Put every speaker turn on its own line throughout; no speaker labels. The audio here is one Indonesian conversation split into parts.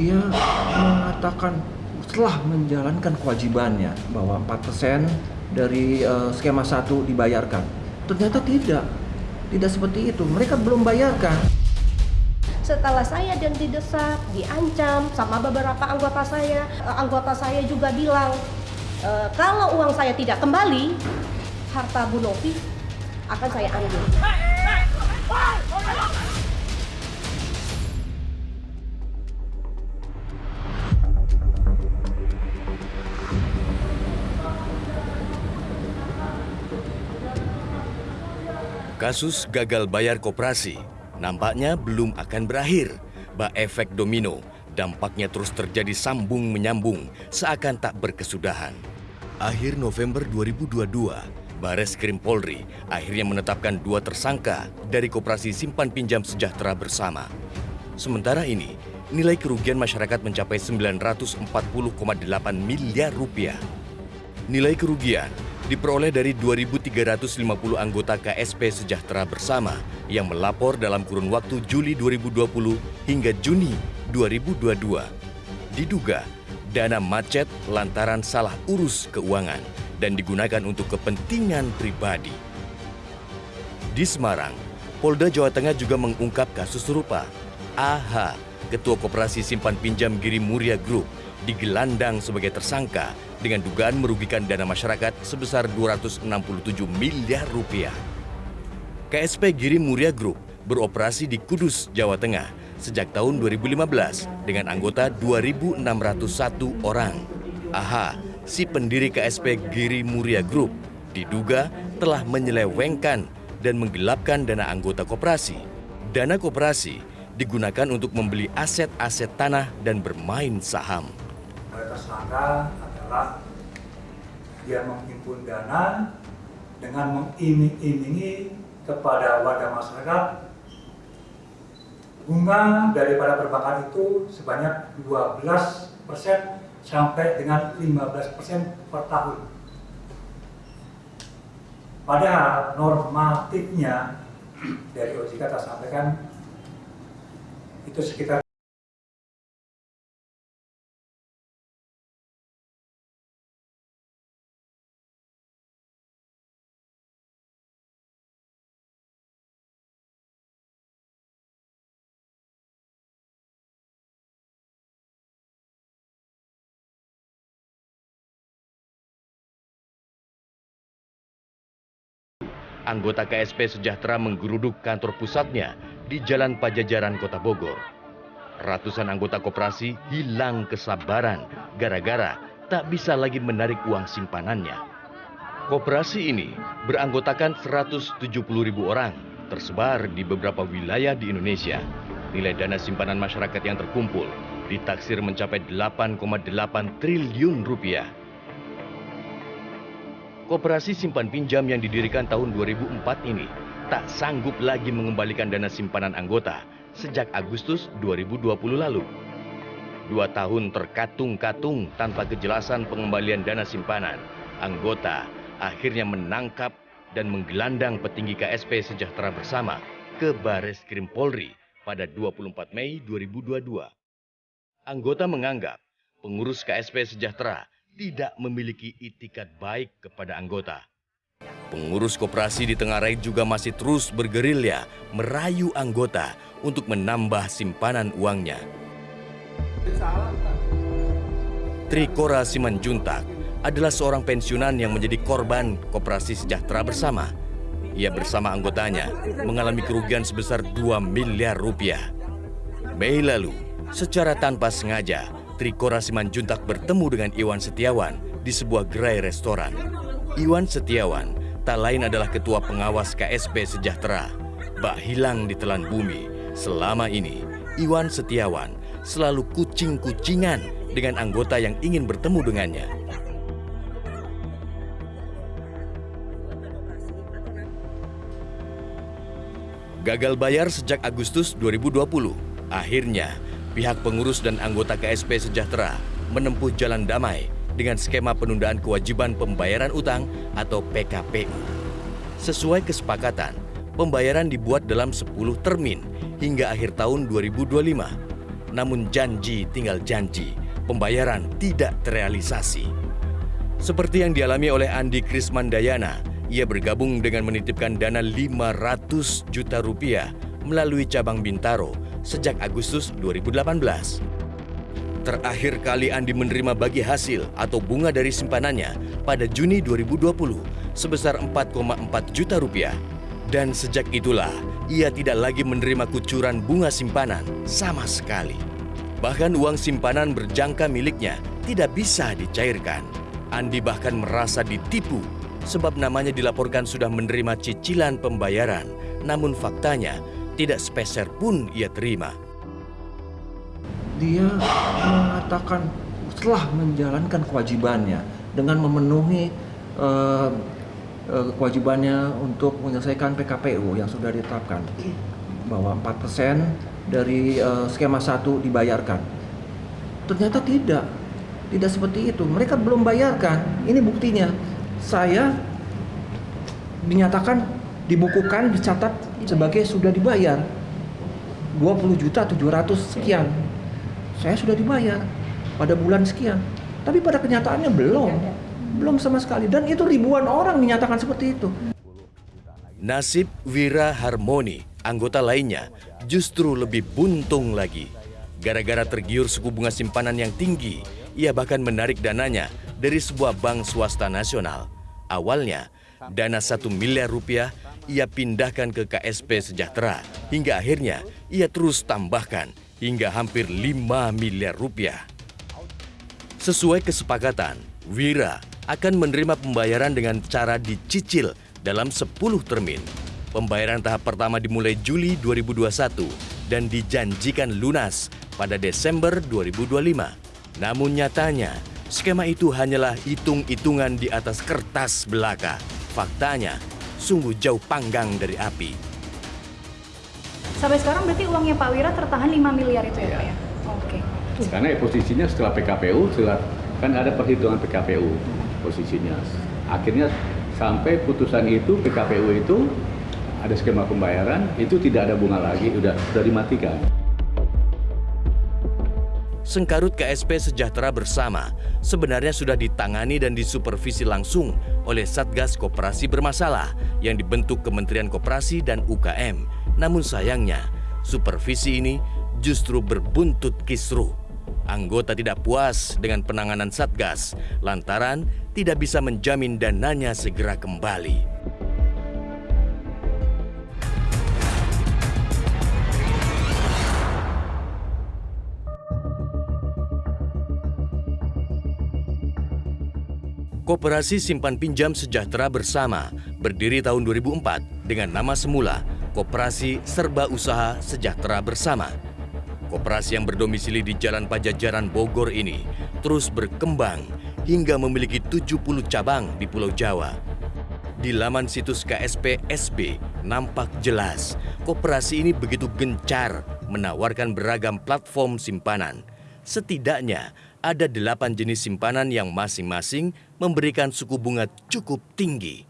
dia mengatakan setelah menjalankan kewajibannya bahwa 4% dari uh, skema satu dibayarkan. Ternyata tidak. Tidak seperti itu. Mereka belum bayarkan.
Setelah saya dan didesak, diancam sama beberapa anggota saya, uh, anggota saya juga bilang uh, kalau uang saya tidak kembali, harta Bu Novi akan saya ambil.
Kasus gagal bayar koperasi nampaknya belum akan berakhir. Bah efek domino, dampaknya terus terjadi sambung menyambung seakan tak berkesudahan. Akhir November 2022, Bares Krim Polri akhirnya menetapkan dua tersangka dari Koperasi Simpan Pinjam Sejahtera bersama. Sementara ini, nilai kerugian masyarakat mencapai 940,8 miliar rupiah. Nilai kerugian diperoleh dari 2.350 anggota KSP Sejahtera Bersama yang melapor dalam kurun waktu Juli 2020 hingga Juni 2022. Diduga dana macet lantaran salah urus keuangan dan digunakan untuk kepentingan pribadi. Di Semarang, Polda Jawa Tengah juga mengungkap kasus serupa. AH, Ketua Koperasi Simpan Pinjam Giri Muria Group, digelandang sebagai tersangka dengan dugaan merugikan dana masyarakat sebesar 267 miliar rupiah. KSP Giri Muria Group beroperasi di Kudus, Jawa Tengah sejak tahun 2015 dengan anggota 2.601 orang. AHA, si pendiri KSP Giri Muria Group, diduga telah menyelewengkan dan menggelapkan dana anggota koperasi. Dana koperasi digunakan untuk membeli aset-aset tanah dan bermain saham.
Tersangka adalah dia menghimpun dana dengan mengiming-imingi kepada warga masyarakat bunga daripada perbankan itu sebanyak 12 persen sampai dengan 15 persen per tahun. Padahal normatifnya dari OJK kita sampaikan itu sekitar
anggota KSP Sejahtera menggeruduk kantor pusatnya di Jalan Pajajaran Kota Bogor. Ratusan anggota koperasi hilang kesabaran gara-gara tak bisa lagi menarik uang simpanannya. Koperasi ini beranggotakan 170 ribu orang tersebar di beberapa wilayah di Indonesia. Nilai dana simpanan masyarakat yang terkumpul ditaksir mencapai 8,8 triliun rupiah. Koperasi simpan pinjam yang didirikan tahun 2004 ini tak sanggup lagi mengembalikan dana simpanan anggota sejak Agustus 2020 lalu. Dua tahun terkatung-katung tanpa kejelasan pengembalian dana simpanan, anggota akhirnya menangkap dan menggelandang petinggi KSP Sejahtera Bersama ke Bares Krim Polri pada 24 Mei 2022. Anggota menganggap pengurus KSP Sejahtera tidak memiliki itikat baik kepada anggota. Pengurus koperasi di Tenggarai juga masih terus bergerilya merayu anggota untuk menambah simpanan uangnya. Trikora Simanjuntak adalah seorang pensiunan yang menjadi korban koperasi sejahtera bersama. Ia bersama anggotanya mengalami kerugian sebesar 2 miliar rupiah. Mei lalu, secara tanpa sengaja, Trikora Simanjuntak bertemu dengan Iwan Setiawan di sebuah gerai restoran. Iwan Setiawan tak lain adalah ketua pengawas KSP Sejahtera. Bak hilang di telan bumi. Selama ini, Iwan Setiawan selalu kucing-kucingan dengan anggota yang ingin bertemu dengannya. Gagal bayar sejak Agustus 2020. Akhirnya, pihak pengurus dan anggota KSP Sejahtera menempuh jalan damai dengan skema penundaan kewajiban pembayaran utang atau PKPU. Sesuai kesepakatan, pembayaran dibuat dalam 10 termin hingga akhir tahun 2025. namun janji tinggal janji, pembayaran tidak terrealisasi. Seperti yang dialami oleh Andi Krismandayana, ia bergabung dengan menitipkan dana 500 juta rupiah melalui cabang Bintaro sejak Agustus 2018. Terakhir kali Andi menerima bagi hasil atau bunga dari simpanannya pada Juni 2020 sebesar 4,4 juta rupiah. Dan sejak itulah ia tidak lagi menerima kucuran bunga simpanan sama sekali. Bahkan uang simpanan berjangka miliknya tidak bisa dicairkan. Andi bahkan merasa ditipu sebab namanya dilaporkan sudah menerima cicilan pembayaran, namun faktanya tidak sepeser pun ia terima.
Dia mengatakan setelah menjalankan kewajibannya dengan memenuhi uh, uh, kewajibannya untuk menyelesaikan PKPU yang sudah ditetapkan bahwa 4% dari uh, skema satu dibayarkan. Ternyata tidak tidak seperti itu. Mereka belum bayarkan. Ini buktinya. Saya dinyatakan dibukukan dicatat sebagai sudah dibayar 20 juta 700 sekian. Saya sudah dibayar pada bulan sekian. Tapi pada kenyataannya belum. Belum sama sekali dan itu ribuan orang dinyatakan seperti itu.
Nasib Wira Harmoni, anggota lainnya, justru lebih buntung lagi. Gara-gara tergiur suku bunga simpanan yang tinggi, ia bahkan menarik dananya dari sebuah bank swasta nasional. Awalnya, dana satu miliar rupiah ia pindahkan ke KSP Sejahtera, hingga akhirnya ia terus tambahkan hingga hampir 5 miliar rupiah. Sesuai kesepakatan, Wira akan menerima pembayaran dengan cara dicicil dalam 10 termin. Pembayaran tahap pertama dimulai Juli 2021 dan dijanjikan lunas pada Desember 2025. Namun nyatanya, skema itu hanyalah hitung-hitungan di atas kertas belaka. Faktanya, sungguh jauh panggang dari api.
Sampai sekarang berarti uangnya Pak Wira tertahan 5 miliar itu ya, ya. Pak ya? Oke.
Karena ya posisinya setelah PKPU, setelah, kan ada perhitungan PKPU posisinya. Akhirnya sampai putusan itu PKPU itu ada skema pembayaran itu tidak ada bunga lagi, udah sudah dimatikan.
Sengkarut KSP Sejahtera Bersama sebenarnya sudah ditangani dan disupervisi langsung oleh Satgas Koperasi Bermasalah yang dibentuk Kementerian Koperasi dan UKM. Namun sayangnya, supervisi ini justru berbuntut kisruh. Anggota tidak puas dengan penanganan Satgas lantaran tidak bisa menjamin dananya segera kembali. Koperasi Simpan Pinjam Sejahtera Bersama berdiri tahun 2004 dengan nama semula Koperasi Serba Usaha Sejahtera Bersama. Koperasi yang berdomisili di Jalan Pajajaran Bogor ini terus berkembang hingga memiliki 70 cabang di Pulau Jawa. Di laman situs KSP SB nampak jelas koperasi ini begitu gencar menawarkan beragam platform simpanan. Setidaknya ada delapan jenis simpanan yang masing-masing memberikan suku bunga cukup tinggi.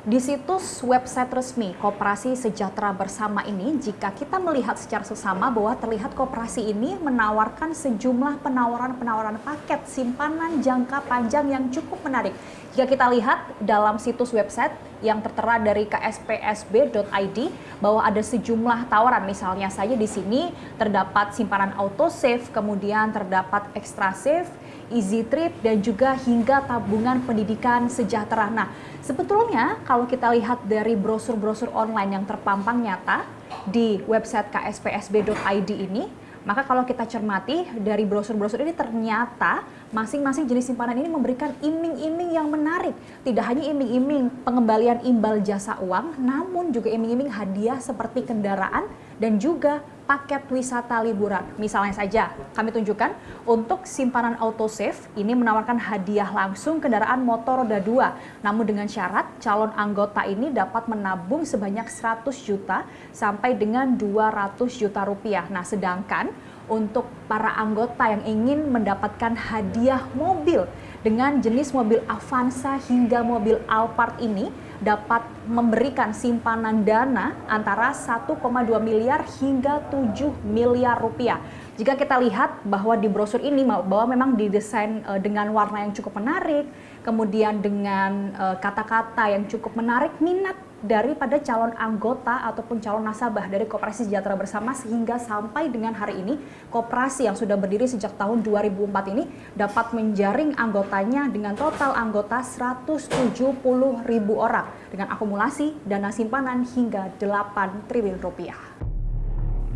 Di situs website resmi Koperasi Sejahtera Bersama ini, jika kita melihat secara sesama bahwa terlihat koperasi ini menawarkan sejumlah penawaran-penawaran paket simpanan jangka panjang yang cukup menarik. Jika kita lihat dalam situs website yang tertera dari kspsb.id bahwa ada sejumlah tawaran, misalnya saja di sini terdapat simpanan auto save, kemudian terdapat extra save, easy trip, dan juga hingga tabungan pendidikan sejahtera. Nah, sebetulnya kalau kita lihat dari brosur-brosur online yang terpampang nyata di website kspsb.id ini, maka kalau kita cermati dari brosur-brosur ini ternyata masing-masing jenis simpanan ini memberikan iming-iming yang menarik. Tidak hanya iming-iming pengembalian imbal jasa uang, namun juga iming-iming hadiah seperti kendaraan dan juga paket wisata liburan. Misalnya saja, kami tunjukkan untuk simpanan autosave ini menawarkan hadiah langsung kendaraan motor roda 2. Namun dengan syarat calon anggota ini dapat menabung sebanyak 100 juta sampai dengan 200 juta rupiah. Nah, sedangkan untuk para anggota yang ingin mendapatkan hadiah mobil dengan jenis mobil Avanza hingga mobil Alphard ini dapat memberikan simpanan dana antara 1,2 miliar hingga 7 miliar rupiah. Jika kita lihat bahwa di brosur ini bahwa memang didesain uh, dengan warna yang cukup menarik, kemudian dengan eh, kata-kata yang cukup menarik minat daripada calon anggota ataupun calon nasabah dari Koperasi Sejahtera Bersama sehingga sampai dengan hari ini koperasi yang sudah berdiri sejak tahun 2004 ini dapat menjaring anggotanya dengan total anggota 170 ribu orang dengan akumulasi dana simpanan hingga 8 triliun rupiah.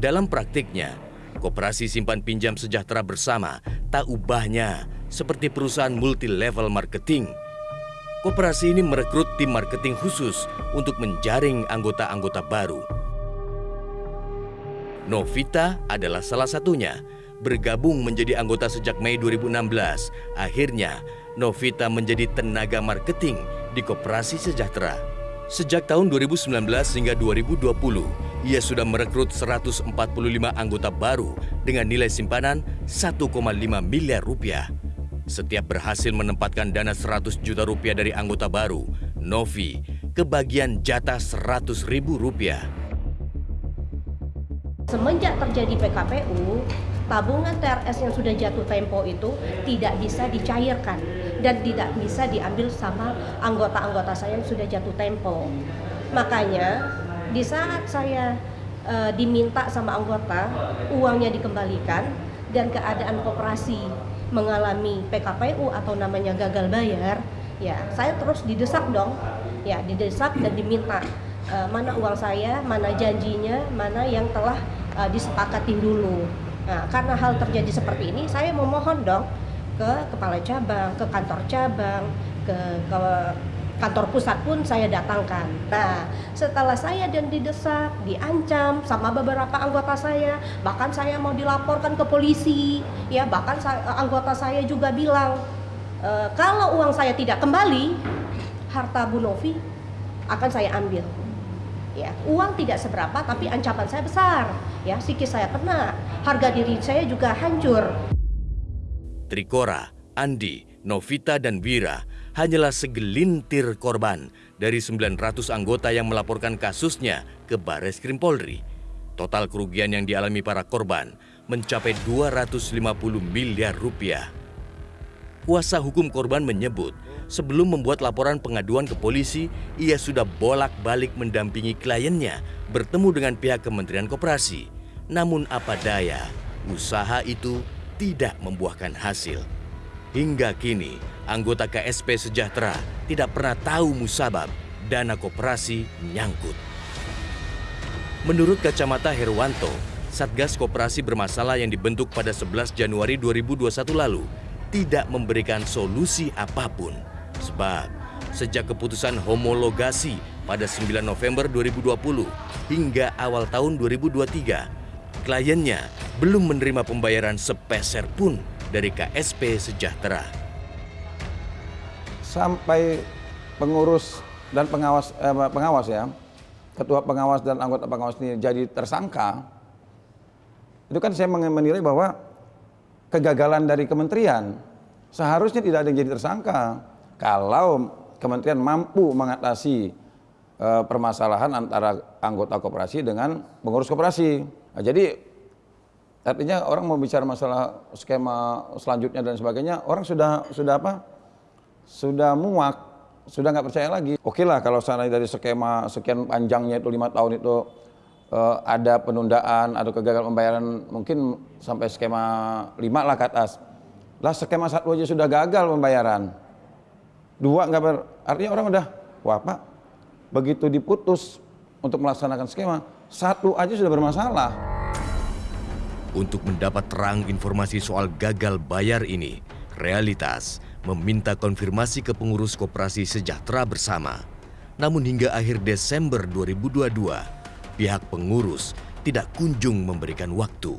Dalam praktiknya, Koperasi Simpan Pinjam Sejahtera Bersama tak ubahnya seperti perusahaan multi level marketing Koperasi ini merekrut tim marketing khusus untuk menjaring anggota-anggota baru. Novita adalah salah satunya. Bergabung menjadi anggota sejak Mei 2016, akhirnya Novita menjadi tenaga marketing di Koperasi Sejahtera. Sejak tahun 2019 hingga 2020, ia sudah merekrut 145 anggota baru dengan nilai simpanan 1,5 miliar rupiah. Setiap berhasil menempatkan dana 100 juta rupiah dari anggota baru, Novi kebagian jatah 100 ribu rupiah.
Semenjak terjadi PKPU, tabungan TRS yang sudah jatuh tempo itu tidak bisa dicairkan dan tidak bisa diambil sama anggota-anggota saya yang sudah jatuh tempo. Makanya di saat saya e, diminta sama anggota uangnya dikembalikan dan keadaan koperasi mengalami PKPU atau namanya gagal bayar, ya saya terus didesak dong, ya didesak dan diminta uh, mana uang saya, mana janjinya, mana yang telah uh, disepakatin dulu. Nah, karena hal terjadi seperti ini, saya memohon dong ke kepala cabang, ke kantor cabang, ke, ke kantor pusat pun saya datangkan. Nah, setelah saya dan didesak, diancam sama beberapa anggota saya, bahkan saya mau dilaporkan ke polisi, ya bahkan saya, anggota saya juga bilang e, kalau uang saya tidak kembali, harta Bu Novi akan saya ambil. Ya, uang tidak seberapa tapi ancaman saya besar. Ya, psikis saya kena, harga diri saya juga hancur.
Trikora, Andi, Novita dan Wira hanyalah segelintir korban dari 900 anggota yang melaporkan kasusnya ke Baris Krim Polri. Total kerugian yang dialami para korban mencapai 250 miliar rupiah. Kuasa hukum korban menyebut, sebelum membuat laporan pengaduan ke polisi, ia sudah bolak-balik mendampingi kliennya bertemu dengan pihak Kementerian Koperasi. Namun apa daya, usaha itu tidak membuahkan hasil. Hingga kini, anggota KSP Sejahtera tidak pernah tahu musabab dana koperasi nyangkut. Menurut kacamata Herwanto, Satgas Koperasi bermasalah yang dibentuk pada 11 Januari 2021 lalu tidak memberikan solusi apa pun. Sebab sejak keputusan homologasi pada 9 November 2020 hingga awal tahun 2023, kliennya belum menerima pembayaran sepeser pun dari KSP Sejahtera.
Sampai pengurus dan pengawas eh, pengawas ya, ketua pengawas dan anggota pengawas ini jadi tersangka, itu kan saya menilai bahwa kegagalan dari kementerian seharusnya tidak ada yang jadi tersangka kalau kementerian mampu mengatasi uh, permasalahan antara anggota koperasi dengan pengurus koperasi. Nah, jadi Artinya orang mau bicara masalah skema selanjutnya dan sebagainya, orang sudah sudah apa? Sudah muak, sudah nggak percaya lagi. Oke lah kalau sana dari skema sekian panjangnya itu lima tahun itu uh, ada penundaan, ada kegagalan pembayaran mungkin sampai skema lima lah ke atas. Lah skema satu aja sudah gagal pembayaran. Dua nggak ber, artinya orang udah, wah pak, begitu diputus untuk melaksanakan skema, satu aja sudah bermasalah.
Untuk mendapat terang informasi soal gagal bayar ini, Realitas meminta konfirmasi ke pengurus koperasi sejahtera bersama. Namun hingga akhir Desember 2022, pihak pengurus tidak kunjung memberikan waktu.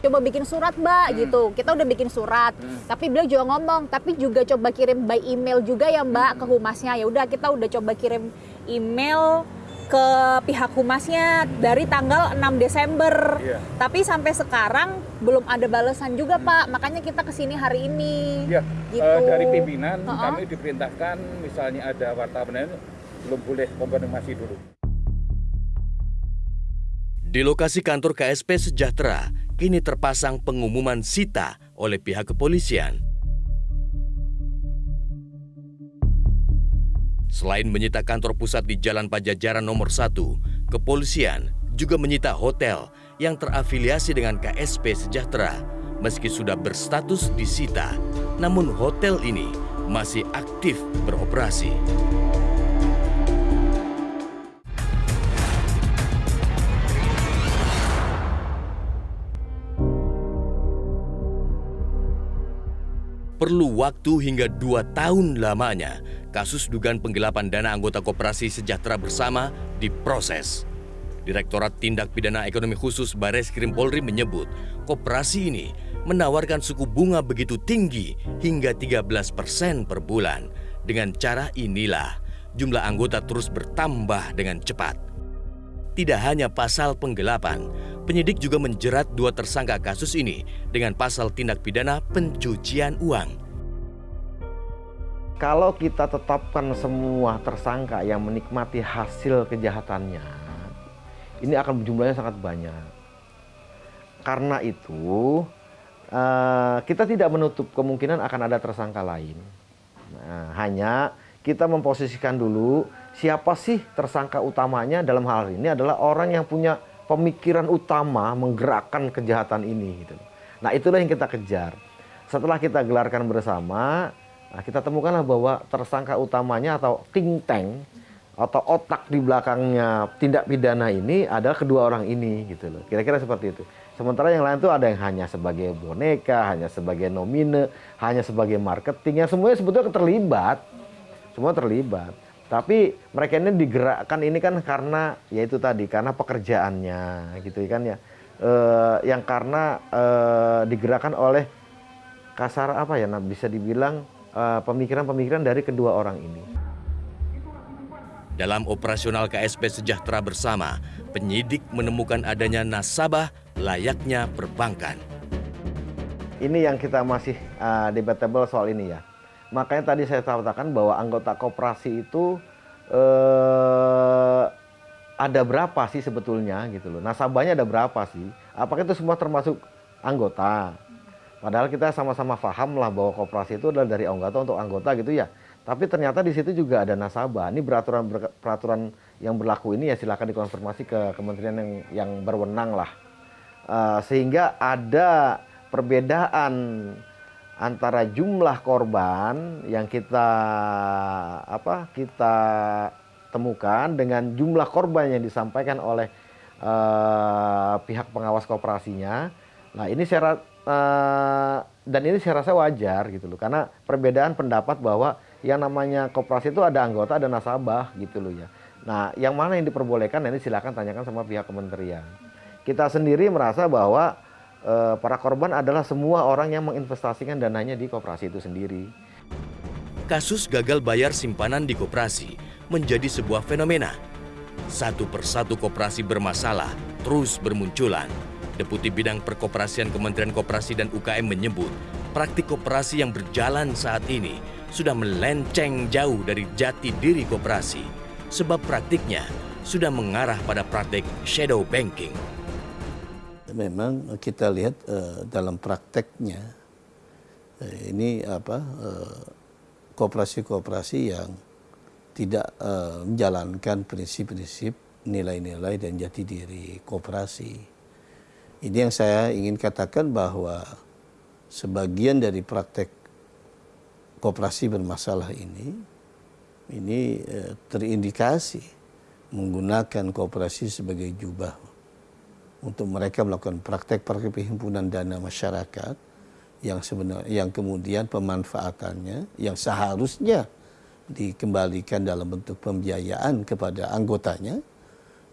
Coba bikin surat, Mbak, hmm. gitu. Kita udah bikin surat, hmm. tapi beliau juga ngomong, tapi juga coba kirim by email juga ya, Mbak, hmm. ke humasnya. Ya udah, kita udah coba kirim email ke pihak humasnya dari tanggal 6 Desember. Yeah. Tapi sampai sekarang belum ada balasan juga hmm. Pak. Makanya kita ke sini hari ini.
Ya, gitu. uh, dari pimpinan uh -uh. kami diperintahkan misalnya ada wartawan belum boleh konfirmasi dulu.
Di lokasi kantor KSP Sejahtera, kini terpasang pengumuman sita oleh pihak kepolisian. Selain menyita kantor pusat di Jalan Pajajaran nomor 1, kepolisian juga menyita hotel yang terafiliasi dengan KSP Sejahtera. Meski sudah berstatus disita, namun hotel ini masih aktif beroperasi. Perlu waktu hingga dua tahun lamanya kasus dugaan penggelapan dana anggota koperasi sejahtera bersama diproses. Direktorat Tindak Pidana Ekonomi Khusus Bares Krim Polri menyebut koperasi ini menawarkan suku bunga begitu tinggi hingga 13 persen per bulan. Dengan cara inilah jumlah anggota terus bertambah dengan cepat. Tidak hanya pasal penggelapan, penyidik juga menjerat dua tersangka kasus ini dengan pasal tindak pidana pencucian uang.
Kalau kita tetapkan semua tersangka yang menikmati hasil kejahatannya, ini akan jumlahnya sangat banyak. Karena itu, eh, kita tidak menutup kemungkinan akan ada tersangka lain. Nah, hanya kita memposisikan dulu siapa sih tersangka utamanya dalam hal ini adalah orang yang punya pemikiran utama menggerakkan kejahatan ini gitu. Nah, itulah yang kita kejar. Setelah kita gelarkan bersama, nah kita temukanlah bahwa tersangka utamanya atau think tank atau otak di belakangnya tindak pidana ini adalah kedua orang ini gitu loh. Kira-kira seperti itu. Sementara yang lain itu ada yang hanya sebagai boneka, hanya sebagai nomine, hanya sebagai marketing, yang semuanya sebetulnya terlibat. Semua terlibat. Tapi mereka ini digerakkan ini kan karena yaitu tadi karena pekerjaannya gitu kan ya. E, yang karena e, digerakkan oleh kasar apa ya bisa dibilang pemikiran-pemikiran dari kedua orang ini.
Dalam operasional KSP Sejahtera Bersama, penyidik menemukan adanya nasabah layaknya perbankan.
Ini yang kita masih uh, debatable soal ini ya. Makanya tadi saya katakan bahwa anggota koperasi itu uh, ada berapa sih sebetulnya gitu loh. Nasabahnya ada berapa sih? Apakah itu semua termasuk anggota? Padahal kita sama-sama paham lah bahwa koperasi itu adalah dari anggota untuk anggota gitu ya. Tapi ternyata di situ juga ada nasabah. Ini peraturan peraturan yang berlaku ini ya silakan dikonfirmasi ke kementerian yang yang berwenang lah. Uh, sehingga ada perbedaan antara jumlah korban yang kita apa kita temukan dengan jumlah korban yang disampaikan oleh uh, pihak pengawas kooperasinya. Nah ini saya dan ini saya rasa wajar gitu loh karena perbedaan pendapat bahwa yang namanya koperasi itu ada anggota, ada nasabah gitu loh ya. Nah, yang mana yang diperbolehkan ini silakan tanyakan sama pihak kementerian. Kita sendiri merasa bahwa e, para korban adalah semua orang yang menginvestasikan dananya di koperasi itu sendiri.
Kasus gagal bayar simpanan di koperasi menjadi sebuah fenomena. Satu persatu koperasi bermasalah terus bermunculan. Deputi Bidang Perkoperasian Kementerian Koperasi dan UKM menyebut praktik koperasi yang berjalan saat ini sudah melenceng jauh dari jati diri koperasi sebab praktiknya sudah mengarah pada praktik shadow banking.
Memang kita lihat uh, dalam prakteknya uh, ini apa kooperasi-kooperasi uh, yang tidak uh, menjalankan prinsip-prinsip nilai-nilai dan jati diri kooperasi. Ini yang saya ingin katakan bahwa sebagian dari praktek koperasi bermasalah ini ini eh, terindikasi menggunakan kooperasi sebagai jubah untuk mereka melakukan praktek-praktek dana masyarakat yang sebenarnya yang kemudian pemanfaatannya yang seharusnya dikembalikan dalam bentuk pembiayaan kepada anggotanya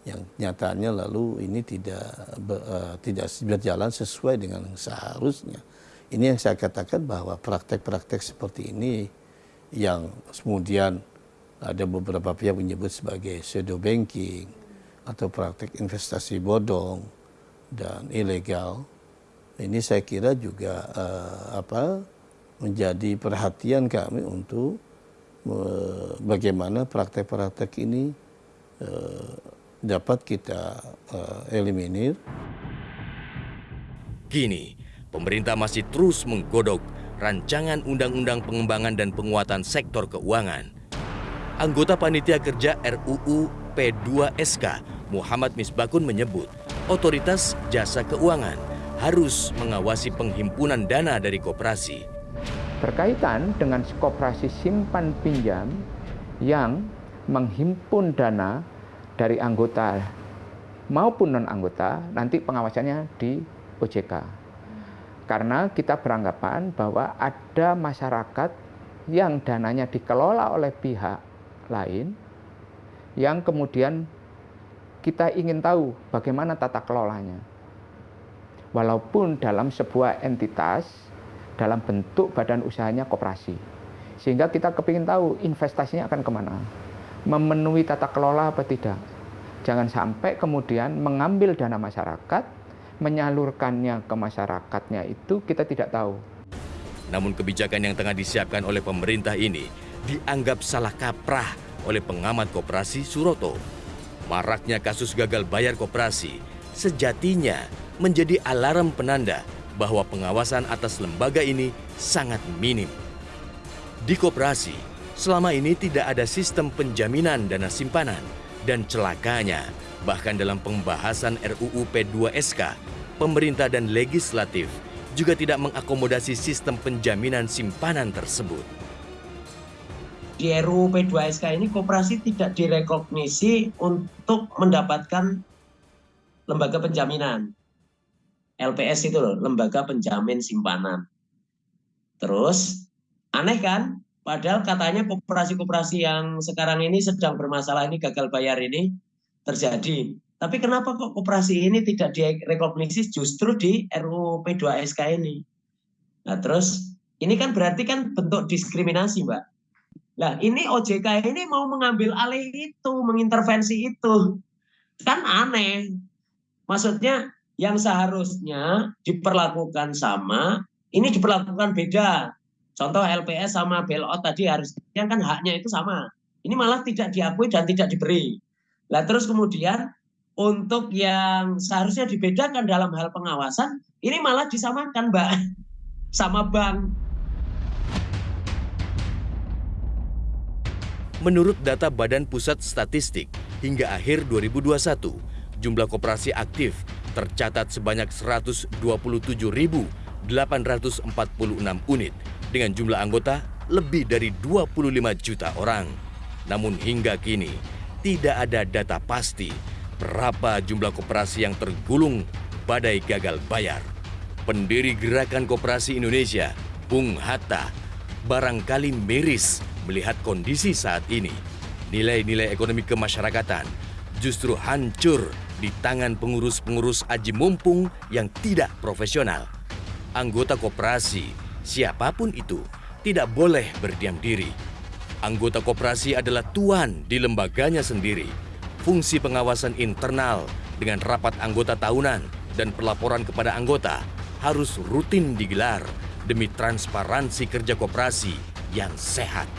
yang nyatanya lalu ini tidak uh, tidak berjalan sesuai dengan seharusnya ini yang saya katakan bahwa praktek-praktek seperti ini yang kemudian ada beberapa pihak menyebut sebagai shadow banking atau praktek investasi bodong dan ilegal. Ini saya kira juga uh, apa menjadi perhatian kami untuk uh, bagaimana praktek-praktek ini dapat kita uh, eliminir.
Kini, pemerintah masih terus menggodok rancangan undang-undang pengembangan dan penguatan sektor keuangan. Anggota Panitia Kerja RUU P2SK Muhammad Misbakun menyebut otoritas jasa keuangan harus mengawasi penghimpunan dana dari koperasi.
Berkaitan dengan koperasi simpan pinjam yang menghimpun dana dari anggota maupun non-anggota, nanti pengawasannya di OJK karena kita beranggapan bahwa ada masyarakat yang dananya dikelola oleh pihak lain yang kemudian kita ingin tahu bagaimana tata kelolanya. Walaupun dalam sebuah entitas dalam bentuk badan usahanya koperasi. Sehingga kita kepingin tahu investasinya akan ke mana. Memenuhi tata kelola apa tidak. Jangan sampai kemudian mengambil dana masyarakat menyalurkannya ke masyarakatnya itu kita tidak tahu.
Namun kebijakan yang tengah disiapkan oleh pemerintah ini dianggap salah kaprah oleh pengamat koperasi Suroto. Maraknya kasus gagal bayar koperasi sejatinya menjadi alarm penanda bahwa pengawasan atas lembaga ini sangat minim. Di koperasi, selama ini tidak ada sistem penjaminan dana simpanan dan celakanya Bahkan dalam pembahasan RUU P2SK, pemerintah dan legislatif juga tidak mengakomodasi sistem penjaminan simpanan tersebut.
Di RUU P2SK ini koperasi tidak direkognisi untuk mendapatkan lembaga penjaminan. LPS itu loh, lembaga penjamin simpanan. Terus, aneh kan? Padahal katanya koperasi-koperasi yang sekarang ini sedang bermasalah ini gagal bayar ini terjadi. Tapi kenapa kok koperasi ini tidak direkognisi justru di RUU P2SK ini? Nah terus ini kan berarti kan bentuk diskriminasi Mbak. Nah ini OJK ini mau mengambil alih itu, mengintervensi itu. Kan aneh. Maksudnya yang seharusnya diperlakukan sama, ini diperlakukan beda. Contoh LPS sama bailout tadi harusnya kan haknya itu sama. Ini malah tidak diakui dan tidak diberi. Nah terus kemudian untuk yang seharusnya dibedakan dalam hal pengawasan, ini malah disamakan Mbak, sama bank.
Menurut data Badan Pusat Statistik, hingga akhir 2021, jumlah koperasi aktif tercatat sebanyak 127.846 unit dengan jumlah anggota lebih dari 25 juta orang. Namun hingga kini, tidak ada data pasti berapa jumlah koperasi yang tergulung badai gagal bayar. Pendiri Gerakan Koperasi Indonesia, Bung Hatta, barangkali miris melihat kondisi saat ini. Nilai-nilai ekonomi kemasyarakatan justru hancur di tangan pengurus-pengurus aji mumpung yang tidak profesional. Anggota koperasi, siapa pun itu, tidak boleh berdiam diri Anggota koperasi adalah tuan di lembaganya sendiri. Fungsi pengawasan internal dengan rapat anggota tahunan dan pelaporan kepada anggota harus rutin digelar demi transparansi kerja koperasi yang sehat.